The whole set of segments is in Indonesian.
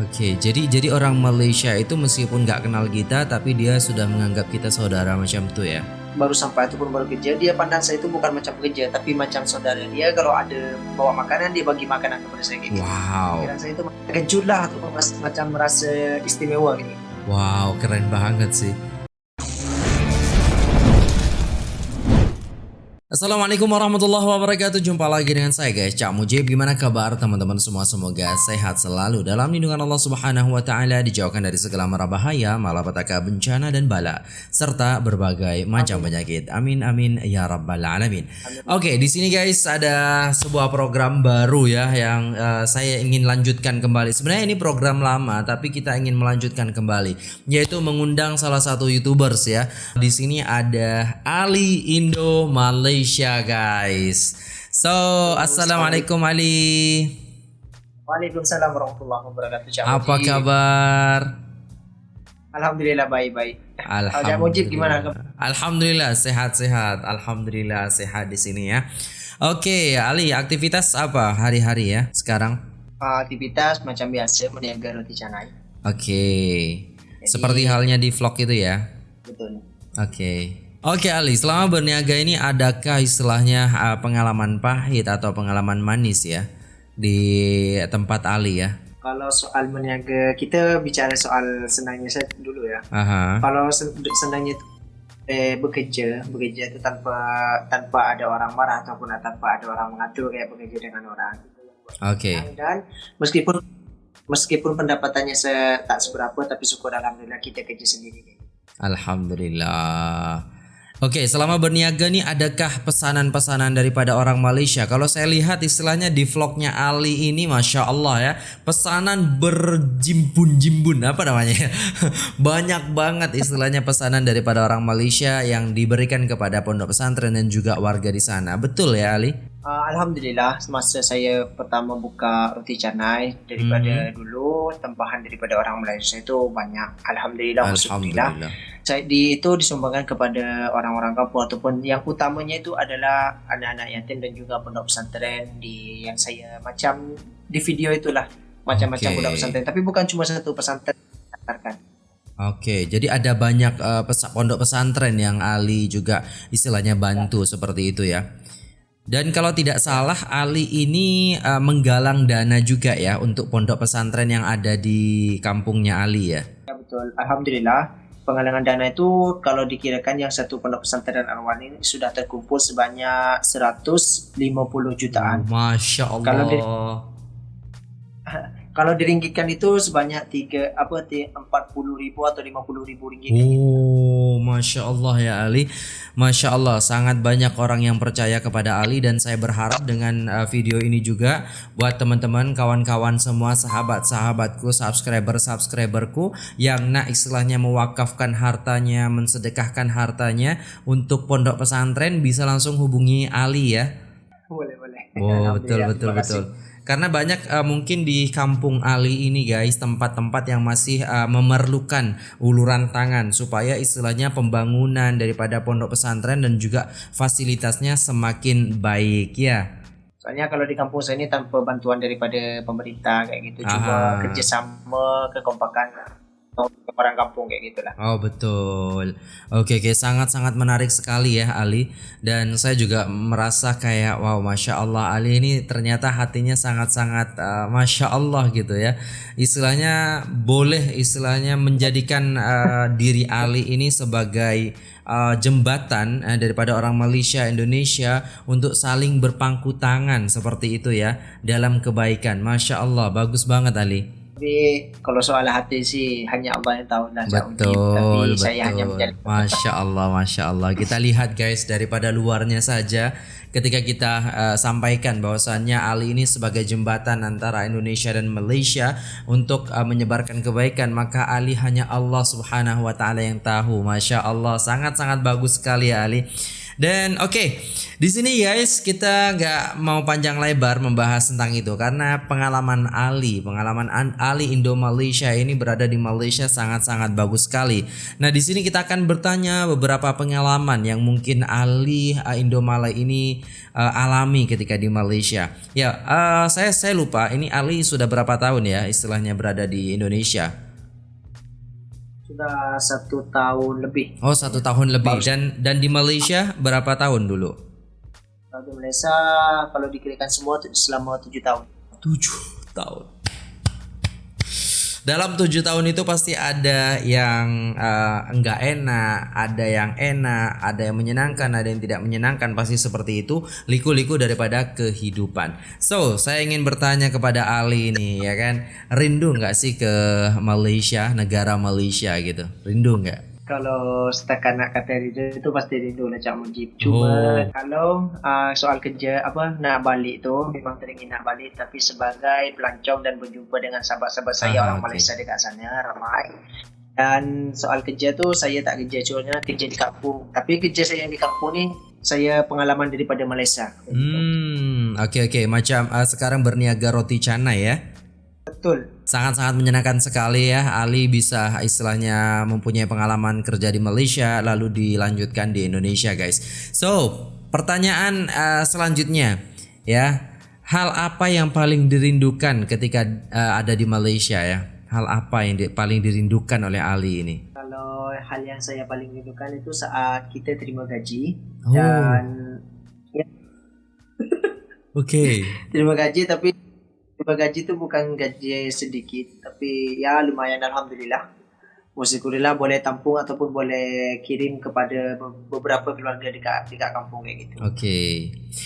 Oke, jadi jadi orang Malaysia itu meskipun nggak kenal kita, tapi dia sudah menganggap kita saudara macam itu ya. baru sampai ataupun baru kerja dia pandang saya itu bukan macam kerja tapi macam saudara dia kalau ada bawa makanan dia bagi makanan kepada saya gitu. Wow, Pikiran saya itu kejut lah macam merasa istimewa gitu. wow, keren banget sih. Assalamualaikum warahmatullahi wabarakatuh. Jumpa lagi dengan saya guys. Cak Mujib Gimana kabar teman-teman semua? Semoga sehat selalu Dalam lindungan Allah subhanahu wa ta'ala Dijauhkan dari segala mara bahaya Malapetaka bencana dan bala Serta berbagai macam penyakit. Amin amin ya rabbal alamin. Oke di sini guys ada sebuah program baru ya Yang eh, saya ingin lanjutkan kembali. Sebenarnya ini program lama Tapi kita ingin melanjutkan kembali Yaitu mengundang salah satu youtubers ya. Di sini ada Ali Indo Malaysia guys So assalamualaikum Ali Waalaikumsalam warahmatullahi wabarakatuh. Cak Apa Mujib. kabar? Alhamdulillah baik-baik. Cak Mujib gimana? Alhamdulillah sehat-sehat. Alhamdulillah sehat di sini ya. Oke, Ali, aktivitas apa hari-hari ya sekarang? Aktivitas macam biasa meniaga roti canai. Oke. Seperti halnya di vlog itu ya. Betul. Oke. Oke Ali, selama berniaga ini adakah istilahnya uh, pengalaman pahit atau pengalaman manis ya di tempat Ali ya? Kalau soal meniaga kita bicara soal senangnya saya dulu ya. Aha. Kalau sen- senangnya itu eh, bekerja, bekerja itu tanpa tanpa ada orang marah ataupun tanpa ada orang mengatur kayak bekerja dengan orang. Oke. Dan meskipun meskipun pendapatannya saya tak seberapa tapi syukur alhamdulillah kita kerja sendiri. Alhamdulillah. Oke, selama berniaga nih adakah pesanan-pesanan daripada orang Malaysia? Kalau saya lihat istilahnya di vlognya Ali ini, masya Allah ya, pesanan berjimbun-jimbun apa namanya? ya? Banyak banget istilahnya pesanan daripada orang Malaysia yang diberikan kepada pondok pesantren dan juga warga di sana. Betul ya Ali? Uh, Alhamdulillah semasa saya pertama buka roti canai daripada dulu tempahan daripada orang Malaysia itu banyak. Alhamdulillah, Alhamdulillah. Saya di itu disumbangkan kepada orang-orang kampung ataupun yang utamanya itu adalah anak-anak yatim dan juga pondok pesantren di yang saya macam di video itulah macam-macam Oke. pondok pesantren tapi bukan cuma satu pesantren. Oke, jadi ada banyak pesa- pondok pesantren yang Ali juga istilahnya bantu seperti itu ya. Dan kalau tidak salah Ali ini eh, menggalang dana juga ya untuk pondok pesantren yang ada di kampungnya Ali ya. Ya betul. Alhamdulillah penggalangan dana itu kalau dikirakan yang satu pondok pesantren Arwan ini sudah terkumpul sebanyak 150 jutaan. Masya Allah. Kalau di- Kalau diringgitkan itu sebanyak tiga apa ti- 40 ribu atau 50 ribu ringgit. Oh, masya Allah ya Ali, masya Allah sangat banyak orang yang percaya kepada Ali dan saya berharap dengan uh, video ini juga buat teman-teman, kawan-kawan semua, sahabat-sahabatku, subscriber-subscriberku yang nak istilahnya mewakafkan hartanya, mensedekahkan hartanya untuk pondok pesantren bisa langsung hubungi Ali ya. Boleh boleh. Oh betul betul betul. Karena banyak eh, mungkin di kampung Ali ini guys tempat-tempat yang masih eh, memerlukan uluran tangan supaya istilahnya pembangunan daripada pondok pesantren dan juga fasilitasnya semakin baik ya. Soalnya kalau di kampung saya ini tanpa bantuan daripada pemerintah kayak gitu, Aha. cuma kerjasama, kekompakan orang kampung kayak gitulah. Oh betul. Oke oke sangat-sangat menarik sekali ya Ali dan saya juga merasa kayak wow masya Allah Ali ini ternyata hatinya sangat-sangat uh, masya Allah gitu ya. Istilahnya boleh istilahnya menjadikan uh, diri Ali ini sebagai uh, jembatan uh, daripada orang Malaysia Indonesia untuk saling berpangku tangan seperti itu ya dalam kebaikan. Masya Allah bagus banget Ali. Tapi kalau soal hati sih hanya Allah yang tahu lah. Betul, Tapi betul. saya hanya menjadi Masya Allah, masya Allah. Kita lihat guys daripada luarnya saja, ketika kita eh, sampaikan bahwasannya Ali ini sebagai jembatan antara Indonesia dan Malaysia untuk eh, menyebarkan kebaikan, maka Ali hanya Allah Subhanahu Wa Taala yang tahu. Masya Allah, sangat sangat bagus sekali ya Ali. Dan oke, okay, di sini guys kita nggak mau panjang lebar membahas tentang itu karena pengalaman Ali, pengalaman Ali Indo Malaysia ini berada di Malaysia sangat-sangat bagus sekali. Nah di sini kita akan bertanya beberapa pengalaman yang mungkin Ali uh, Indo Malay ini uh, alami ketika di Malaysia. Ya, uh, saya saya lupa ini Ali sudah berapa tahun ya istilahnya berada di Indonesia sudah satu tahun lebih. Oh satu tahun lebih Baru. dan dan di Malaysia berapa tahun dulu? Kalau di Malaysia kalau dikirakan semua selama tujuh tahun. Tujuh tahun. Dalam tujuh tahun itu pasti ada yang uh, enggak enak, ada yang enak, ada yang menyenangkan, ada yang tidak menyenangkan. Pasti seperti itu, liku-liku daripada kehidupan. So, saya ingin bertanya kepada Ali ini, ya kan, rindu nggak sih ke Malaysia, negara Malaysia gitu? Rindu nggak? Kalau setakat nak kata rindu itu pasti rindu lah Cak Mujib. Cuma oh. kalau uh, soal kerja apa nak balik tu memang teringin nak balik tapi sebagai pelancong dan berjumpa dengan sahabat-sahabat saya ah, orang okay. Malaysia dekat sana ramai. Dan soal kerja tu saya tak kerja cuma kerja di kampung. Tapi kerja saya di kampung ni saya pengalaman daripada Malaysia. Hmm, okey okey macam uh, sekarang berniaga roti canai ya. Betul. Sangat-sangat menyenangkan sekali ya Ali bisa istilahnya mempunyai pengalaman kerja di Malaysia lalu dilanjutkan di Indonesia guys. So, pertanyaan uh, selanjutnya ya. Hal apa yang paling dirindukan ketika uh, ada di Malaysia ya? Hal apa yang di, paling dirindukan oleh Ali ini? Kalau hal yang saya paling rindukan itu saat kita terima gaji oh. dan ya. Oke. Okay. terima gaji tapi Tiba gaji itu bukan gaji sedikit, tapi ya lumayan alhamdulillah. Musikurillah boleh tampung ataupun boleh kirim kepada beberapa keluarga dekat dekat kampung kayak gitu. Oke. Okay.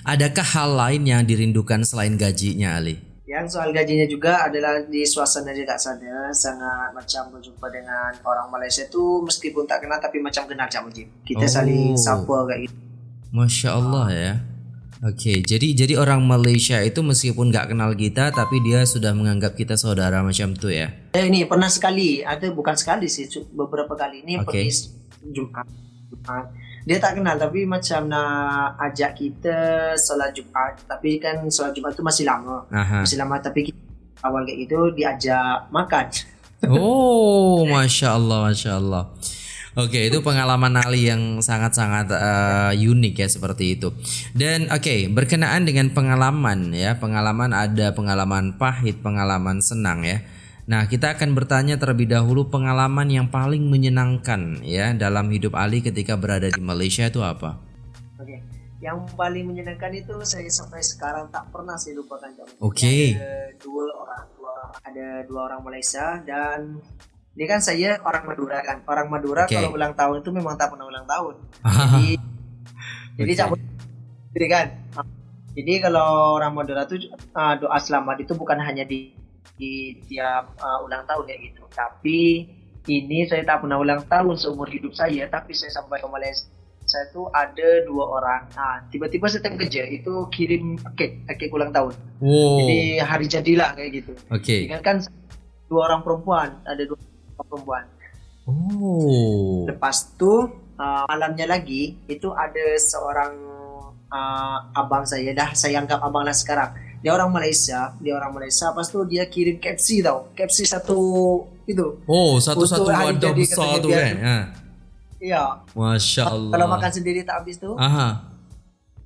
Adakah hal lain yang dirindukan selain gajinya Ali? Yang soal gajinya juga adalah di suasana dekat sana sangat macam berjumpa dengan orang Malaysia tu meskipun tak kenal tapi macam kenal Cak Mujib. Kita oh. saling sapa kayak gitu. Masya Allah ya. Oke, okay, jadi jadi orang Malaysia itu meskipun nggak kenal kita, tapi dia sudah menganggap kita saudara macam itu ya? Eh, ini pernah sekali, ada bukan sekali sih, beberapa kali ini okay. pergi Jumat. Dia tak kenal, tapi macam nak ajak kita sholat Jumat, tapi kan sholat Jumat itu masih lama, Aha. masih lama, tapi kita, awal kayak gitu diajak makan. Oh, masya Allah, masya Allah. Oke, okay, itu pengalaman Ali yang sangat-sangat uh, unik ya seperti itu. Dan oke, okay, berkenaan dengan pengalaman ya, pengalaman ada pengalaman pahit, pengalaman senang ya. Nah, kita akan bertanya terlebih dahulu pengalaman yang paling menyenangkan ya dalam hidup Ali ketika berada di Malaysia itu apa? Oke. Okay. Yang paling menyenangkan itu saya sampai sekarang tak pernah saya lupakan. Oke. Okay. Ada dua orang, dua, ada dua orang Malaysia dan ini kan saya orang Madura kan. Orang Madura okay. kalau ulang tahun itu memang tak pernah ulang tahun. jadi jadi cabut jadi kan. Jadi kalau orang Madura itu uh, doa selamat itu bukan hanya di di tiap uh, ulang tahun ya gitu. Tapi ini saya tak pernah ulang tahun seumur hidup saya, tapi saya sampai ke Malaysia saya tuh ada dua orang. Nah, tiba-tiba saya kerja itu kirim kek, kek ulang tahun. Wow. Jadi hari jadilah kayak gitu. Oke. Okay. kan dua orang perempuan, ada dua perempuan. Oh. Lepas tu uh, malamnya lagi itu ada seorang uh, abang saya dah saya anggap abang lah sekarang. Dia orang Malaysia, dia orang Malaysia. Lepas tu dia kirim KFC tau. KFC satu itu. Oh, satu-satu wadah besar tu kan. Ha. Iya. Masya Allah. Kalau makan sendiri tak habis tu. Aha.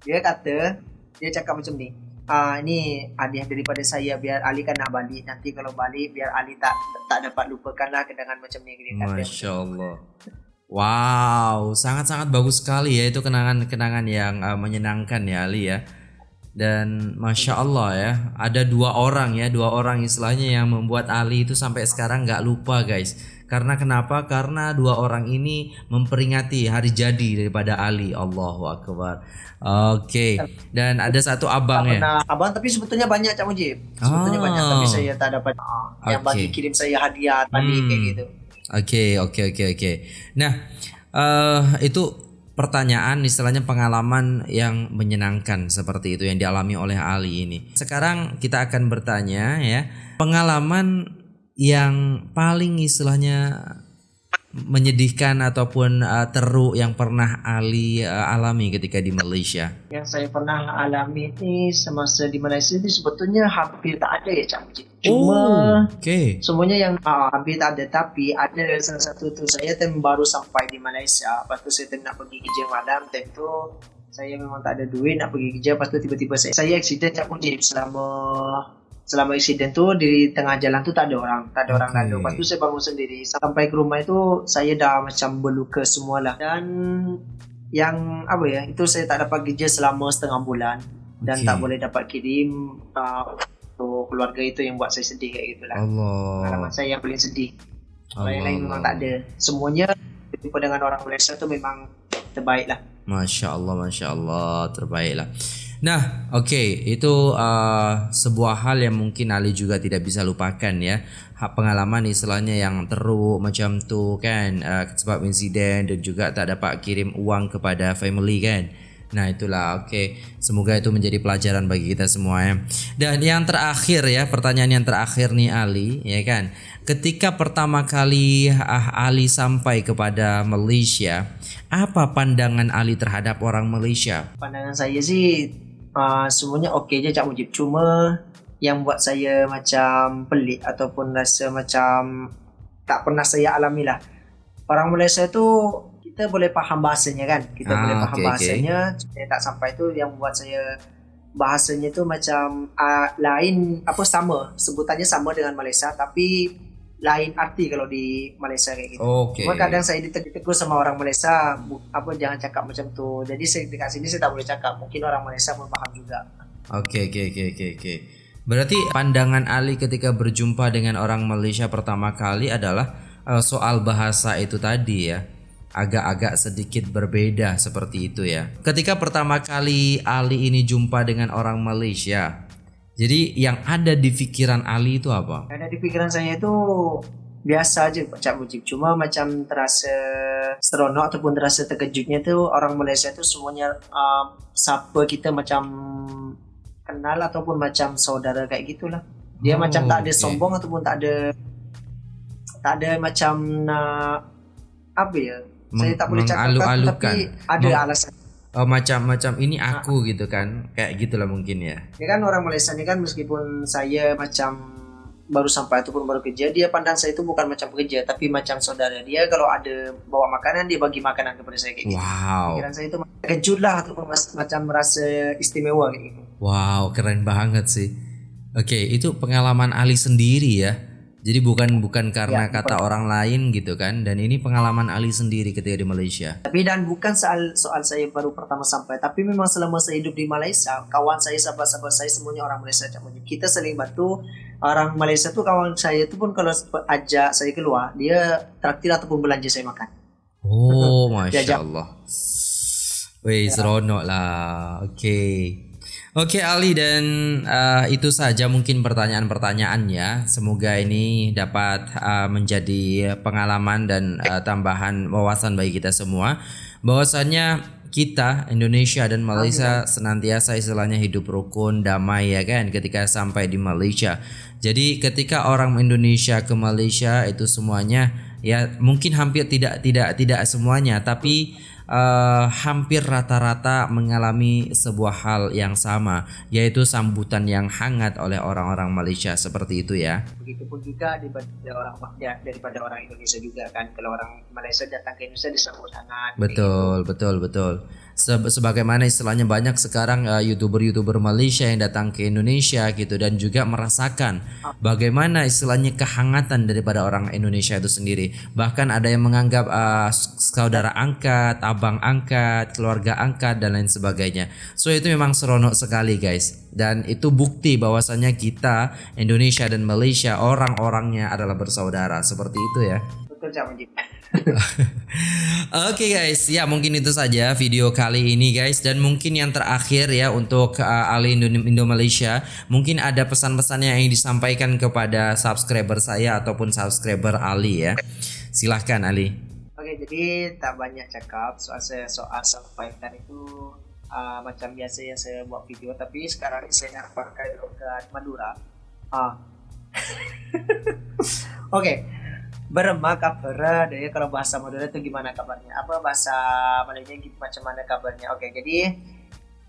Dia kata, dia cakap macam ni uh, ini hadiah daripada saya biar Ali kan nak balik. Nanti kalau balik biar Ali tak tak dapat lupakanlah kenangan macam ni. Masya Allah. Wow sangat-sangat bagus sekali ya itu kenangan-kenangan yang uh, menyenangkan ya Ali ya dan masya Allah ya ada dua orang ya dua orang istilahnya yang membuat Ali itu sampai sekarang nggak lupa guys. Karena kenapa? Karena dua orang ini memperingati hari jadi daripada Ali. Allahu Akbar. Oke okay. dan ada satu abang ya. Abang tapi sebetulnya banyak Cak Mujib. Sebetulnya oh. banyak tapi saya tak dapat uh, yang bagi kirim saya hadiah tadi hmm. kayak gitu. Oke oke oke oke. Nah uh, itu pertanyaan istilahnya pengalaman yang menyenangkan seperti itu yang dialami oleh Ali ini. Sekarang kita akan bertanya ya, pengalaman yang paling istilahnya menyedihkan ataupun uh, teruk yang pernah Ali uh, alami ketika di Malaysia? Yang saya pernah alami ini semasa di Malaysia ini sebetulnya hampir tak ada ya Cak Cuma oh, okay. semuanya yang uh, hampir tak ada tapi ada salah satu tu saya tem baru sampai di Malaysia. Lepas tu saya tem nak pergi kerja malam tentu saya memang tak ada duit nak pergi kerja. Lepas tu tiba-tiba saya saya accident Cak Mujib selama selama insiden tu di tengah jalan tu tak ada orang tak ada okay. orang lalu lepas tu saya bangun sendiri. Sampai ke rumah itu saya dah macam berluka semualah. Dan yang apa ya itu saya tak dapat kerja selama setengah bulan. Dan okay. tak boleh dapat kirim uh, untuk keluarga itu yang buat saya sedih kayak gitulah. Allah. Pengalaman saya yang paling sedih. Allah. yang lain memang tak ada. Semuanya berjumpa dengan orang Malaysia tu memang terbaik lah Masya Allah Masya Allah. Terbaik lah Nah, oke, okay, itu uh, sebuah hal yang mungkin Ali juga tidak bisa lupakan ya. Pengalaman istilahnya yang teruk macam tu kan, uh, sebab insiden dan juga tak dapat kirim uang kepada family kan. Nah itulah oke okay. Semoga itu menjadi pelajaran bagi kita semua ya Dan yang terakhir ya Pertanyaan yang terakhir nih Ali ya kan Ketika pertama kali ah, Ali sampai kepada Malaysia Apa pandangan Ali terhadap orang Malaysia? Pandangan saya sih uh, semuanya okey je Cak Mujib. Cuma yang buat saya macam pelik ataupun rasa macam tak pernah saya alami lah. Orang Malaysia tu kita boleh faham bahasanya kan? Kita ah, boleh faham okay, bahasanya. Okay. saya tak sampai tu yang buat saya bahasanya tu macam uh, lain apa sama. Sebutannya sama dengan Malaysia tapi lain arti kalau di Malaysia kayak gitu. Okay. Cuma kadang saya ditegur sama orang Malaysia, apa jangan cakap macam tu. Jadi saya dekat sini saya tak boleh cakap. Mungkin orang Malaysia pun paham juga. Oke okay, oke okay, oke okay, oke oke. Berarti pandangan Ali ketika berjumpa dengan orang Malaysia pertama kali adalah uh, soal bahasa itu tadi ya. Agak-agak sedikit berbeda seperti itu ya. Ketika pertama kali Ali ini jumpa dengan orang Malaysia, jadi yang ada di pikiran Ali itu apa? Yang ada di pikiran saya itu biasa aja Cak Mujib. Cuma macam terasa seronok ataupun terasa terkejutnya tuh orang Malaysia tuh semuanya uh, sapa kita macam kenal ataupun macam saudara kayak gitulah. Dia oh, macam tak ada okay. sombong ataupun tak ada tak ada macam uh, apa ya? Saya tak boleh cakap tapi ada Meng alasan oh, macam macam ini aku nah. gitu kan. Kayak gitulah mungkin ya. Ya kan orang Malaysia ini kan meskipun saya macam baru sampai ataupun baru kerja dia pandang saya itu bukan macam pekerja tapi macam saudara dia. Kalau ada bawa makanan dia bagi makanan kepada saya kayak gitu. Wow. pikiran saya itu kejut lah ataupun macam merasa istimewa kayak gitu. Wow keren banget sih. Oke itu pengalaman Ali sendiri ya jadi bukan bukan karena ya, kata orang lain gitu kan dan ini pengalaman Ali sendiri ketika di Malaysia. Tapi dan bukan soal soal saya baru pertama sampai tapi memang selama saya hidup di Malaysia kawan saya sahabat-sahabat saya semuanya orang Malaysia kita saling bantu orang Malaysia tuh kawan saya itu pun kalau ajak saya keluar dia traktir ataupun belanja saya makan. Oh, masya Allah. Wih, ya. seronok lah. Oke. Okay. Oke Ali dan uh, itu saja mungkin pertanyaan-pertanyaannya. Semoga ini dapat uh, menjadi pengalaman dan uh, tambahan wawasan bagi kita semua. Bahwasannya kita Indonesia dan Malaysia senantiasa istilahnya hidup rukun damai ya kan ketika sampai di Malaysia. Jadi ketika orang Indonesia ke Malaysia itu semuanya ya mungkin hampir tidak tidak tidak semuanya tapi uh, hampir rata-rata mengalami sebuah hal yang sama, yaitu sambutan yang hangat oleh orang-orang Malaysia seperti itu ya. Begitupun juga daripada orang ya, daripada orang Indonesia juga kan, kalau orang Malaysia datang ke Indonesia disambut hangat. Betul, begitu. betul, betul sebagaimana istilahnya banyak sekarang uh, youtuber-youtuber Malaysia yang datang ke Indonesia gitu dan juga merasakan bagaimana istilahnya kehangatan daripada orang Indonesia itu sendiri. Bahkan ada yang menganggap uh, saudara angkat, abang angkat, keluarga angkat dan lain sebagainya. So itu memang seronok sekali guys. Dan itu bukti bahwasanya kita Indonesia dan Malaysia orang-orangnya adalah bersaudara seperti itu ya. Oke okay guys, ya mungkin itu saja video kali ini guys dan mungkin yang terakhir ya untuk uh, Ali Indo, Malaysia, mungkin ada pesan-pesan yang ingin disampaikan kepada subscriber saya ataupun subscriber Ali ya. Silahkan Ali. Oke, okay, jadi tak banyak cakap soal saya soal sampaikan itu uh, macam biasa yang saya buat video tapi sekarang ini saya pakai logat Madura. Ah. Oke. Okay berma kabar dari kalau bahasa Madura itu gimana kabarnya? Apa bahasa Malaysia gitu macam mana kabarnya? Oke jadi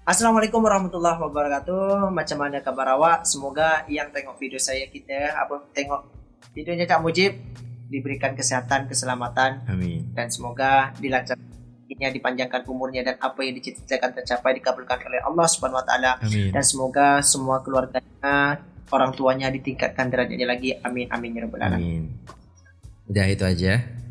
Assalamualaikum warahmatullahi wabarakatuh. Macam mana kabar awak? Semoga yang tengok video saya kita apa tengok videonya Cak Mujib diberikan kesehatan keselamatan. Amin. Dan semoga dilancarkan dipanjangkan umurnya dan apa yang dicita-citakan tercapai dikabulkan oleh Allah Subhanahu wa taala. Dan semoga semua keluarganya orang tuanya ditingkatkan derajatnya lagi. Amin. Amin ya rabbal alamin udah itu aja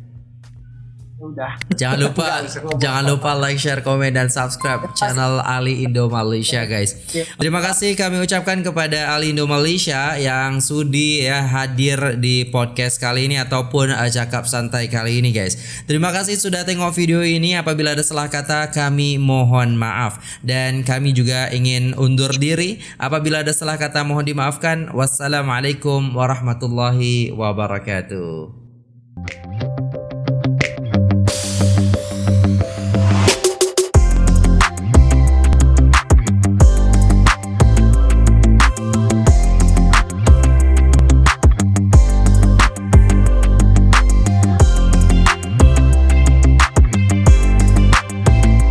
udah. Jangan lupa jangan lupa like, share, komen dan subscribe channel Ali Indo Malaysia guys. Terima kasih kami ucapkan kepada Ali Indo Malaysia yang sudi ya hadir di podcast kali ini ataupun uh, cakap santai kali ini guys. Terima kasih sudah tengok video ini. Apabila ada salah kata kami mohon maaf dan kami juga ingin undur diri. Apabila ada salah kata mohon dimaafkan. Wassalamualaikum warahmatullahi wabarakatuh.